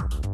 you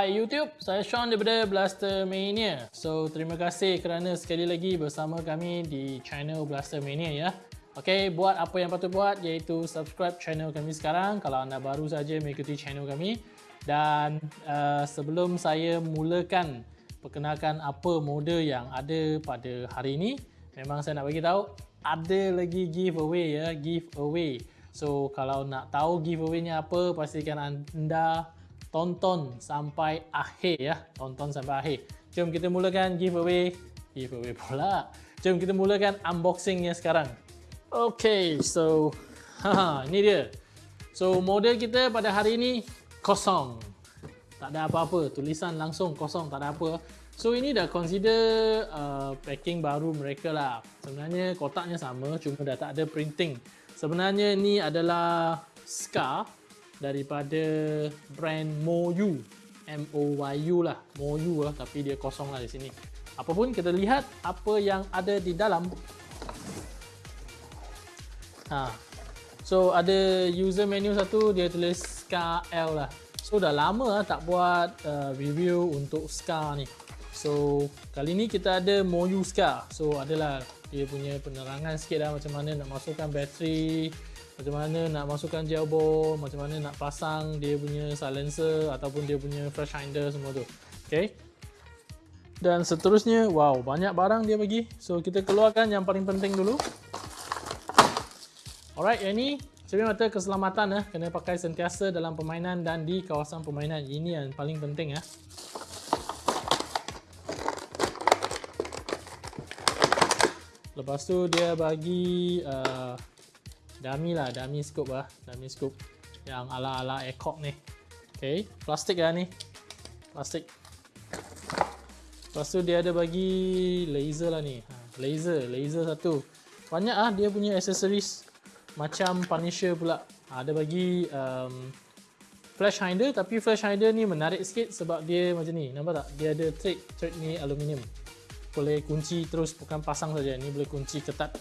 Hai YouTube, saya Sean daripada Blaster Mania. So, terima kasih kerana sekali lagi bersama kami di channel Blaster Mania ya. Okey, buat apa yang patut buat iaitu subscribe channel kami sekarang kalau anda baru saja mengikuti channel kami. Dan uh, sebelum saya mulakan perkenalkan apa model yang ada pada hari ini, memang saya nak bagi tahu ada lagi giveaway ya, giveaway. So, kalau nak tahu giveaway-nya apa, pastikan anda tonton sampai akhir ya. Tonton sampai akhir. Jom kita mulakan giveaway. Giveaway pula. Jom kita mulakan unboxingnya sekarang. Okay, so haha, ini dia. So model kita pada hari ini kosong. Tak ada apa-apa, tulisan langsung kosong, tak ada apa. So ini dah consider uh, packing baru mereka lah. Sebenarnya kotaknya sama, cuma dah tak ada printing. Sebenarnya ini adalah Scar daripada brand Moyu. M-O-Y-U lah. Moyu lah tapi dia kosong lah di sini. Apapun kita lihat apa yang ada di dalam. Ha. so ada user menu satu dia tulis Scar L lah. So dah lama lah tak buat uh, review untuk Scar ni. So kali ni kita ada Moyu Scar so adalah dia punya penerangan sikit lah macam mana nak masukkan bateri macam mana nak masukkan ball, macam mana nak pasang dia punya silencer ataupun dia punya flash hinder semua tu. Okay. Dan seterusnya, wow, banyak barang dia bagi. So, kita keluarkan yang paling penting dulu. Alright, yang ni cermin mata keselamatan eh. Kena pakai sentiasa dalam permainan dan di kawasan permainan. Ini yang paling penting eh. Lepas tu dia bagi uh, dummy lah, dummy scope lah, dummy scope yang ala-ala Ecog ni. Okay, plastik lah ni. Plastik. Lepas tu dia ada bagi laser lah ni. Ha, laser, laser satu. Banyak ah dia punya accessories macam Punisher pula. Ha, ada bagi um, flash hinder tapi flash hinder ni menarik sikit sebab dia macam ni. Nampak tak? Dia ada thread, thread ni aluminium. Boleh kunci terus bukan pasang saja. Ni boleh kunci ketat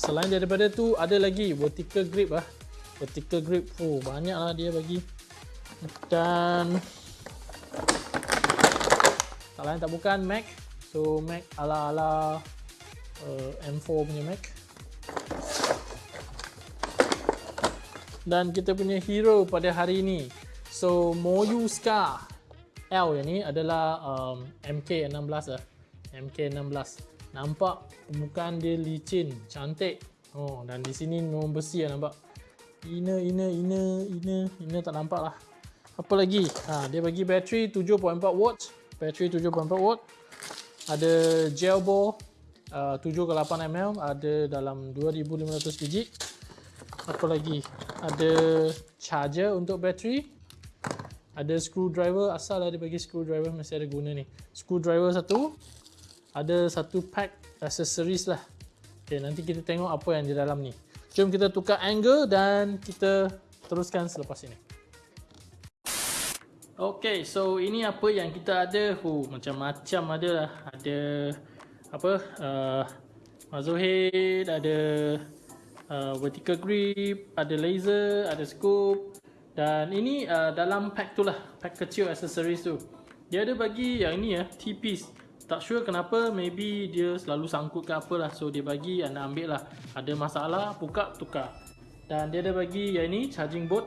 selain daripada tu ada lagi vertical grip ah. Vertical grip. Oh, banyaklah dia bagi. Dan tak lain tak bukan Mac. So Mac ala-ala uh, M4 punya Mac. Dan kita punya hero pada hari ini. So Moyu Scar L yang ni adalah um, MK16 ah. MK16 nampak permukaan dia licin cantik. Oh dan di sini memang besi lah nampak. Inner inner inner inner inner tak nampak lah. Apa lagi? Ha, dia bagi bateri 7.4 watt. Bateri 7.4 watt. Ada gel ball uh, 7 ke 8 ml ada dalam 2500 biji. Apa lagi? Ada charger untuk bateri. Ada screwdriver asal lah dia bagi screwdriver masih ada guna ni. Screwdriver satu. Ada satu pack accessories lah. Okay, nanti kita tengok apa yang di dalam ni. Jom kita tukar angle dan kita teruskan selepas ini. Okay, so ini apa yang kita ada. Macam-macam ada lah. Ada apa? Uh, muzzle head, ada uh, vertical grip, ada laser, ada scope. Dan ini uh, dalam pack tu lah. Pack kecil accessories tu. Dia ada bagi yang ini ya, T-piece tak sure kenapa maybe dia selalu sangkut ke apa lah. So dia bagi anda ambil lah. Ada masalah buka tukar. Dan dia ada bagi yang ni charging board.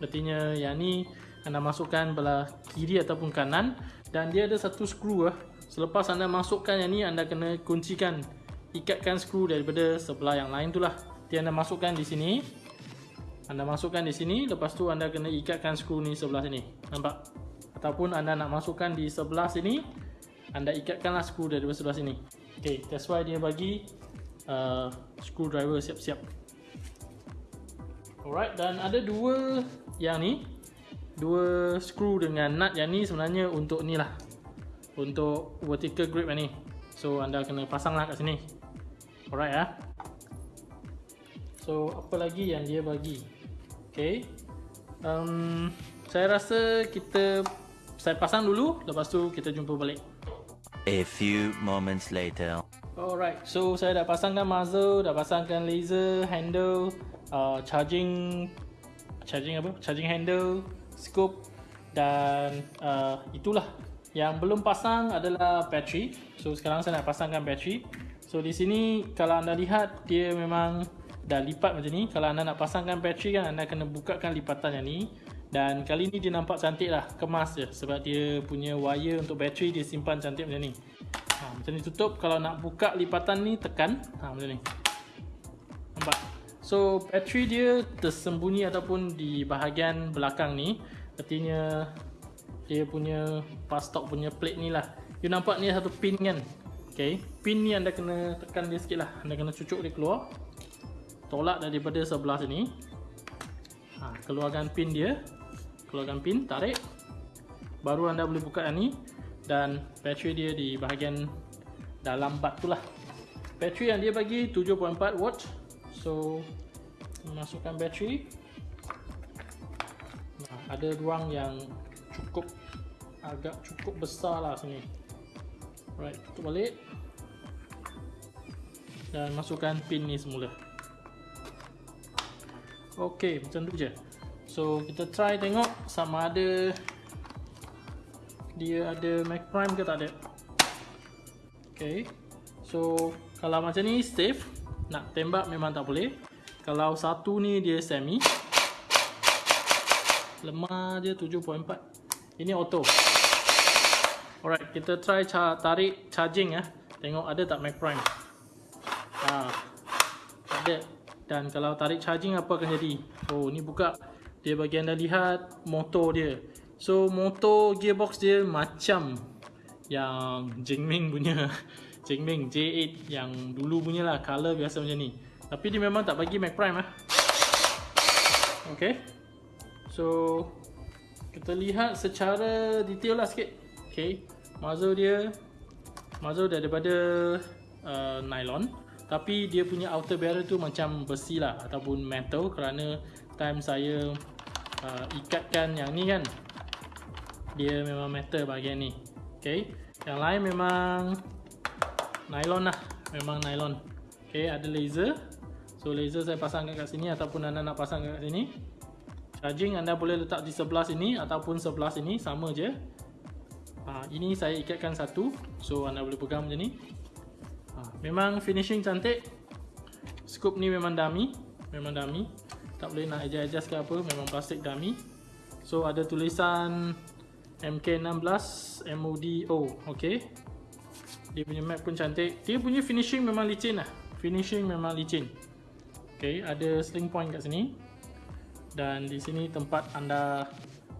Artinya yang ni anda masukkan belah kiri ataupun kanan. Dan dia ada satu skru lah. Selepas anda masukkan yang ni anda kena kuncikan ikatkan skru daripada sebelah yang lain tu lah. Dia anda masukkan di sini. Anda masukkan di sini lepas tu anda kena ikatkan skru ni sebelah sini. Nampak? Ataupun anda nak masukkan di sebelah sini anda ikatkanlah skru dari sebelah sini. Ok that's why dia bagi uh, screwdriver siap-siap. Alright dan ada dua yang ni dua skru dengan nut yang ni sebenarnya untuk ni lah. Untuk vertical grip yang ni. So anda kena pasang lah kat sini. Alright ya. So apa lagi yang dia bagi? Ok um, saya rasa kita saya pasang dulu lepas tu kita jumpa balik a few moments later alright so saya dah pasangkan muzzle dah pasangkan laser handle uh, charging charging apa charging handle scope dan uh, itulah yang belum pasang adalah battery. So sekarang saya nak pasangkan battery. So di sini kalau anda lihat dia memang dah lipat macam ni. Kalau anda nak pasangkan battery kan anda kena bukakan lipatan yang ni. Dan kali ni dia nampak cantik lah. Kemas je. Sebab dia punya wire untuk battery dia simpan cantik macam ni. Ha, macam ni tutup. Kalau nak buka lipatan ni tekan. Ha, macam ni. Nampak? So battery dia tersembunyi ataupun di bahagian belakang ni. Artinya dia punya fast stock punya plate ni lah you nampak ni satu pin kan ok pin ni anda kena tekan dia sikit lah anda kena cucuk dia keluar tolak daripada sebelah sini ha, keluarkan pin dia keluarkan pin tarik. Baru anda boleh buka yang ni. Dan bateri dia di bahagian dalam bat tu lah. Bateri yang dia bagi 7.4 watt. So masukkan bateri. Ada ruang yang cukup agak cukup besar lah sini. Right tutup balik. Dan masukkan pin ni semula. Ok macam tu je so kita try tengok sama ada dia ada Mac Prime ke tak ada ok so kalau macam ni safe nak tembak memang tak boleh kalau satu ni dia semi lemah je 7.4 ini auto. Alright, kita try ca tarik charging ya. Tengok ada tak Mac Prime. Ha. Ada. Dan kalau tarik charging apa akan jadi? Oh, ni buka. Dia bagi anda lihat motor dia. So, motor gearbox dia macam yang Jingming punya. Jingming J8 yang dulu punya lah. Color biasa macam ni. Tapi dia memang tak bagi Mac Prime ah. Okay. So, kita lihat secara detail lah sikit okay. muzzle dia muzzle daripada uh, nylon tapi dia punya outer barrel tu macam besi lah ataupun metal kerana time saya uh, ikatkan yang ni kan? Dia memang metal bahagian ni. Okay. yang lain memang nylon lah. Memang nylon. Okay, ada laser. So laser saya pasang kat sini ataupun anda nak pasang kat sini. Charging anda boleh letak di sebelah sini ataupun sebelah sini. Sama je. Ha, ini saya ikatkan satu. So anda boleh pegang macam ni. Ha, memang finishing cantik. Scoop ni memang dummy memang dummy tak boleh nak adjust ke apa memang plastik dummy. So ada tulisan MK16 MODO ok dia punya map pun cantik. Dia punya finishing memang licin lah. Finishing memang licin. Ok ada sling point kat sini. Dan di sini tempat anda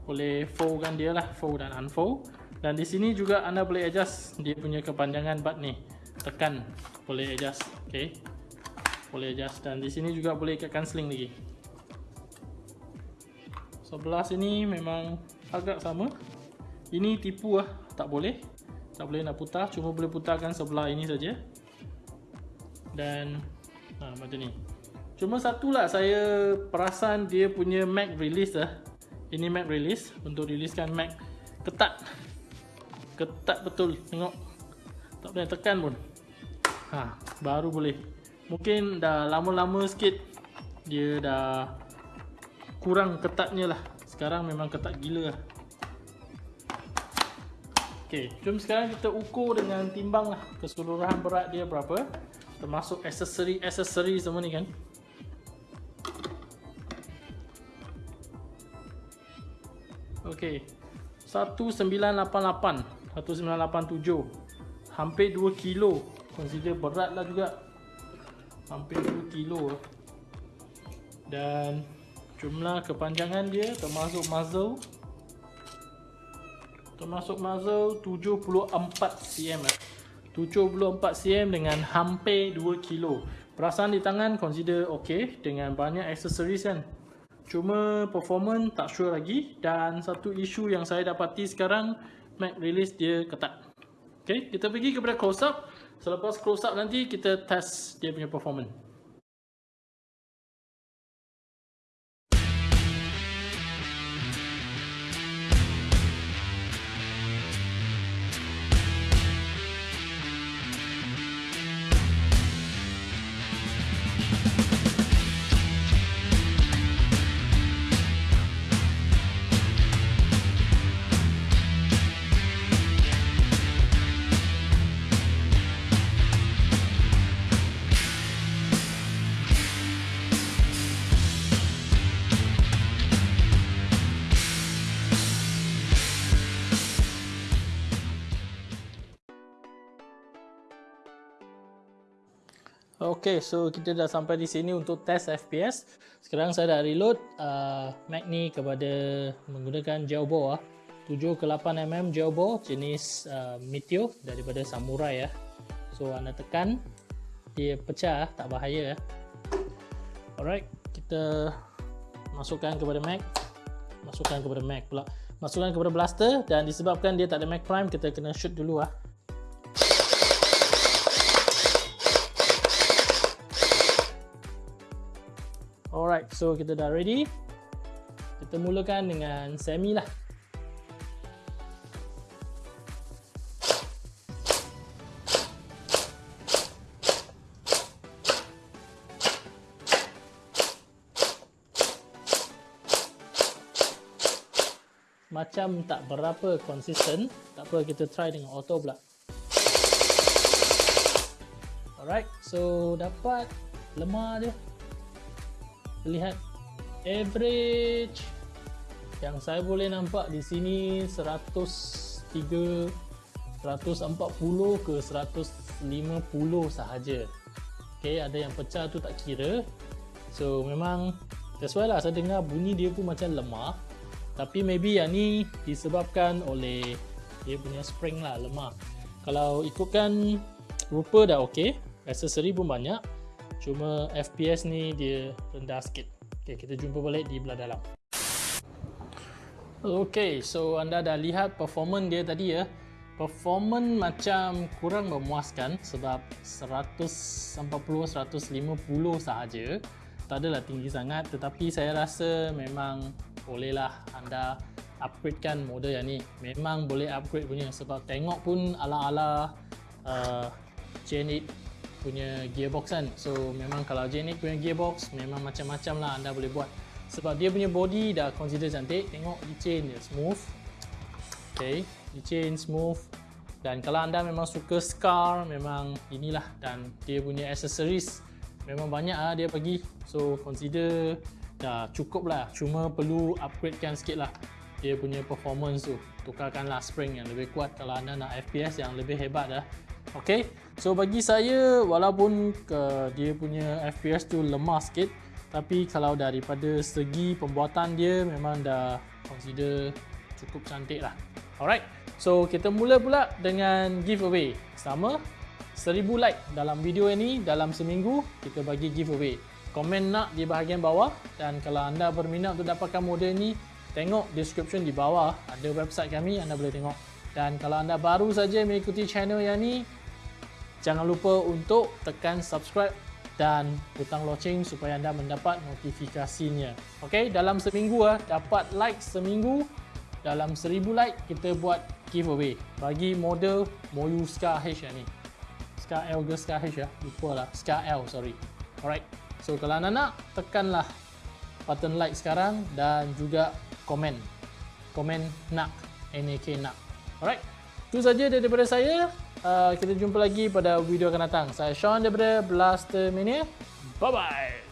boleh foldkan dia lah fold dan unfold. Dan di sini juga anda boleh adjust dia punya kepanjangan bat ni. Tekan boleh adjust ok boleh adjust. Dan di sini juga boleh ikatkan sling lagi sebelah sini memang agak sama ini tipu lah tak boleh tak boleh nak putar cuma boleh putarkan sebelah ini saja dan ha, macam ni Cuma satu lah saya perasan dia punya Mac release lah. Ini Mac release untuk riliskan Mac ketat. Ketat betul. Tengok. Tak boleh tekan pun. Ha, baru boleh. Mungkin dah lama-lama sikit dia dah kurang ketatnya lah. Sekarang memang ketat gila lah. Okay, jom sekarang kita ukur dengan timbang lah keseluruhan berat dia berapa. Termasuk aksesori-aksesori semua ni kan. Okey. 1988, 1987. Hampir 2 kilo. Consider beratlah juga. Hampir 2 kilo. Dan jumlah kepanjangan dia termasuk muzzle termasuk muzzle 74 cm. eh. 74 cm dengan hampir 2 kilo. Perasaan di tangan consider ok dengan banyak accessories kan. Cuma performance tak sure lagi dan satu isu yang saya dapati sekarang Mac release dia ketat. Ok kita pergi kepada close up. Selepas close up nanti kita test dia punya performance Okay, so kita dah sampai di sini untuk test FPS. Sekarang saya dah reload uh, Mac ni kepada menggunakan gel bore ah. 7 ke 8 mm gel bore jenis uh, Meteor daripada Samurai ya. So anda tekan dia pecah tak bahaya ya. Alright, kita masukkan kepada Mac. Masukkan kepada Mac pula. Masukkan kepada blaster dan disebabkan dia tak ada Mac Prime kita kena shoot dulu ah. Alright, so kita dah ready. Kita mulakan dengan semi lah. Macam tak berapa konsisten, tak apa kita try dengan auto pula. Alright, so dapat lemah dia lihat average. Yang saya boleh nampak di sini 103 140 ke 150 sahaja. Okay, ada yang pecah tu tak kira. So memang that's why lah saya dengar bunyi dia pun macam lemah. Tapi maybe yang ni disebabkan oleh dia punya spring lah lemah. Kalau ikutkan rupa dah ok accessory pun banyak Cuma FPS ni dia rendah sikit. Okay, kita jumpa balik di belah dalam. Okay, so anda dah lihat performance dia tadi ya. Performance macam kurang memuaskan sebab 140-150 sahaja. Tak adalah tinggi sangat tetapi saya rasa memang bolehlah anda upgradekan model yang ni. Memang boleh upgrade punya sebab tengok pun ala-ala uh, Gen 8 punya gearbox kan. So memang kalau J-Nick punya gearbox memang macam-macam lah anda boleh buat. Sebab dia punya body dah consider cantik tengok licin dia smooth. Ok licin smooth. Dan kalau anda memang suka scar memang inilah. Dan dia punya accessories memang banyak lah dia bagi so consider dah cukup lah. Cuma perlu upgrade kan sikit lah dia punya performance tu. Tukarkanlah spring yang lebih kuat. Kalau anda nak FPS yang lebih hebat dah Okay, so bagi saya walaupun ke dia punya FPS tu lemah sikit tapi kalau daripada segi pembuatan dia memang dah consider cukup cantik lah. Alright, so kita mula pula dengan giveaway. Sama, 1000 like dalam video ini dalam seminggu kita bagi giveaway. Komen nak di bahagian bawah dan kalau anda berminat untuk dapatkan model ni Tengok description di bawah. Ada website kami anda boleh tengok. Dan kalau anda baru saja mengikuti channel yang ni Jangan lupa untuk tekan subscribe dan butang loceng supaya anda mendapat notifikasinya. Okey, dalam seminggu ah dapat like seminggu dalam 1000 like kita buat giveaway bagi model Moyu Scar H ni. Scar L ke Scar H ya? Lupa lah. Scar L, sorry. Alright. So kalau anda nak tekanlah button like sekarang dan juga komen. Komen nak NAK nak. Alright. Itu saja daripada saya. Uh, kita jumpa lagi pada video akan datang. Saya Sean daripada Blaster Mania. Bye-bye.